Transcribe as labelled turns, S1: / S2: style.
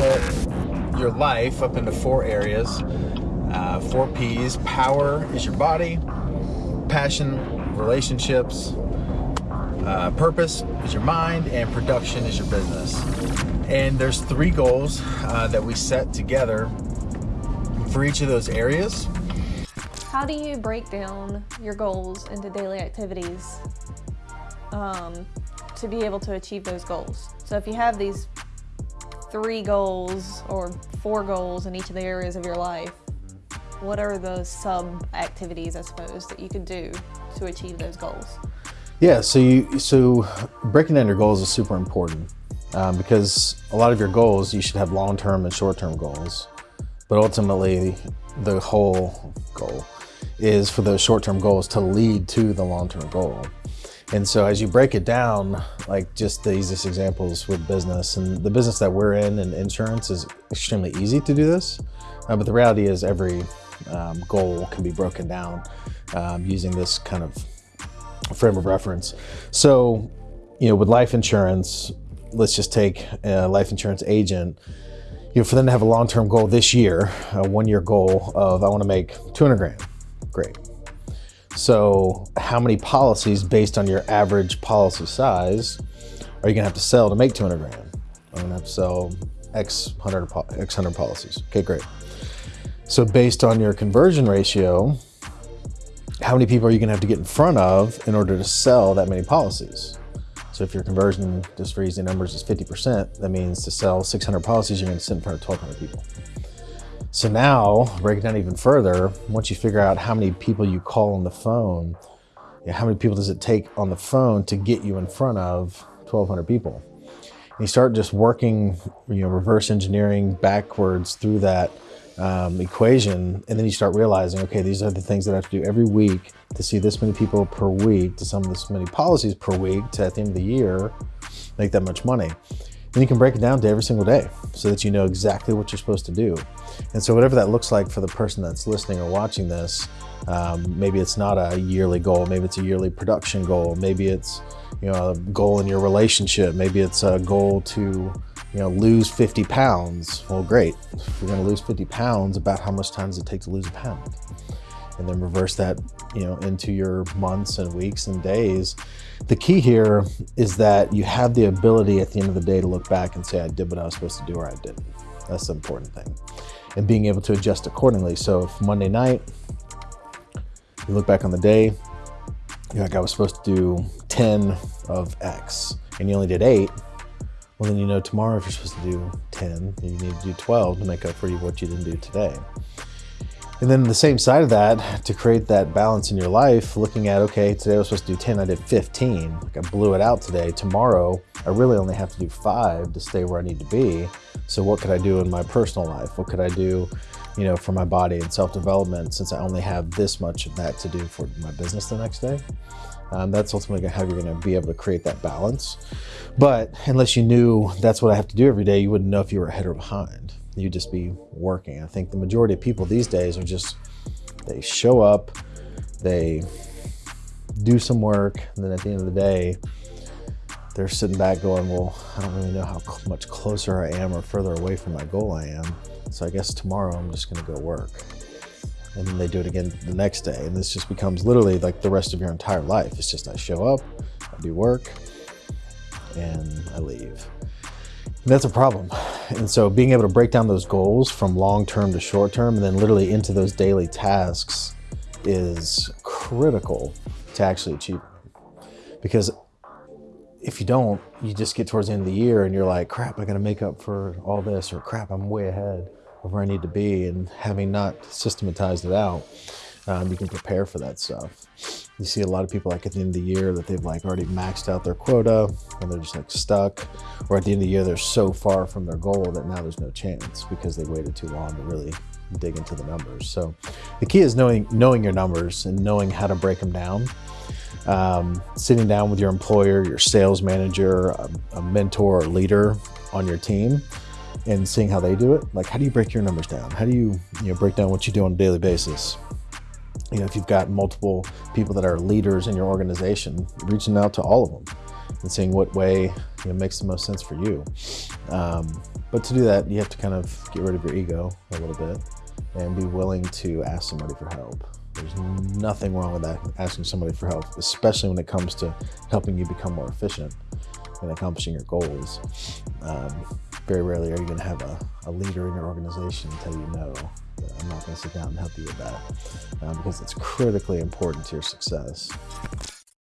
S1: split your life up into four areas, uh, four P's. Power is your body, passion, relationships, uh, purpose is your mind, and production is your business. And there's three goals uh, that we set together for each of those areas.
S2: How do you break down your goals into daily activities um, to be able to achieve those goals? So if you have these three goals or four goals in each of the areas of your life, what are the sub activities, I suppose, that you could do to achieve those goals?
S3: Yeah, so you so breaking down your goals is super important um, because a lot of your goals you should have long-term and short-term goals, but ultimately the whole goal is for those short-term goals to lead to the long-term goal. And so as you break it down, like just the easiest examples with business and the business that we're in and insurance is extremely easy to do this. Uh, but the reality is every um, goal can be broken down um, using this kind of frame of reference. So, you know, with life insurance, let's just take a life insurance agent, you know, for them to have a long-term goal this year, a one-year goal of, I want to make 200 grand. Great. So how many policies based on your average policy size are you gonna have to sell to make 200 grand? I'm gonna have to sell X hundred, X hundred policies. Okay, great. So based on your conversion ratio, how many people are you gonna have to get in front of in order to sell that many policies? So if your conversion, just for easy numbers, is 50%, that means to sell 600 policies, you're gonna sit in front of 1,200 people. So now, break it down even further, once you figure out how many people you call on the phone, how many people does it take on the phone to get you in front of 1,200 people? And you start just working, you know, reverse engineering backwards through that um, equation, and then you start realizing, okay, these are the things that I have to do every week to see this many people per week, to sum this many policies per week, to at the end of the year, make that much money. Then you can break it down to every single day so that you know exactly what you're supposed to do. And so whatever that looks like for the person that's listening or watching this, um, maybe it's not a yearly goal, maybe it's a yearly production goal, maybe it's you know a goal in your relationship, maybe it's a goal to you know lose 50 pounds. Well, great. If you're going to lose 50 pounds, about how much time does it take to lose a pound? And then reverse that you know into your months and weeks and days. The key here is that you have the ability at the end of the day to look back and say i did what i was supposed to do or i didn't. That's the important thing. And being able to adjust accordingly. So if monday night you look back on the day you're like i was supposed to do 10 of x and you only did 8 well then you know tomorrow if you're supposed to do 10 you need to do 12 to make up for what you didn't do today and then the same side of that, to create that balance in your life, looking at, okay, today I was supposed to do 10, I did 15. Like I blew it out today. Tomorrow, I really only have to do five to stay where I need to be. So what could I do in my personal life? What could I do, you know, for my body and self-development since I only have this much of that to do for my business the next day? Um, that's ultimately how you're going to be able to create that balance. But unless you knew that's what I have to do every day, you wouldn't know if you were ahead or behind you just be working. I think the majority of people these days are just, they show up, they do some work, and then at the end of the day, they're sitting back going, well, I don't really know how much closer I am or further away from my goal I am. So I guess tomorrow I'm just gonna go work. And then they do it again the next day. And this just becomes literally like the rest of your entire life. It's just I show up, I do work, and I leave. That's a problem. And so being able to break down those goals from long-term to short-term and then literally into those daily tasks is critical to actually achieve. Because if you don't, you just get towards the end of the year and you're like, crap, I gotta make up for all this or crap, I'm way ahead of where I need to be. And having not systematized it out, um, you can prepare for that stuff. You see a lot of people like at the end of the year that they've like already maxed out their quota and they're just like stuck. Or at the end of the year, they're so far from their goal that now there's no chance because they waited too long to really dig into the numbers. So the key is knowing, knowing your numbers and knowing how to break them down. Um, sitting down with your employer, your sales manager, a, a mentor or leader on your team and seeing how they do it. Like, how do you break your numbers down? How do you, you know, break down what you do on a daily basis? You know, if you've got multiple people that are leaders in your organization, reaching out to all of them and seeing what way you know, makes the most sense for you. Um, but to do that, you have to kind of get rid of your ego a little bit and be willing to ask somebody for help. There's nothing wrong with that, asking somebody for help, especially when it comes to helping you become more efficient and accomplishing your goals. Um, very rarely are you going to have a, a, leader in your organization tell you no. I'm not going to sit down and help you with that uh, because it's critically important to your success.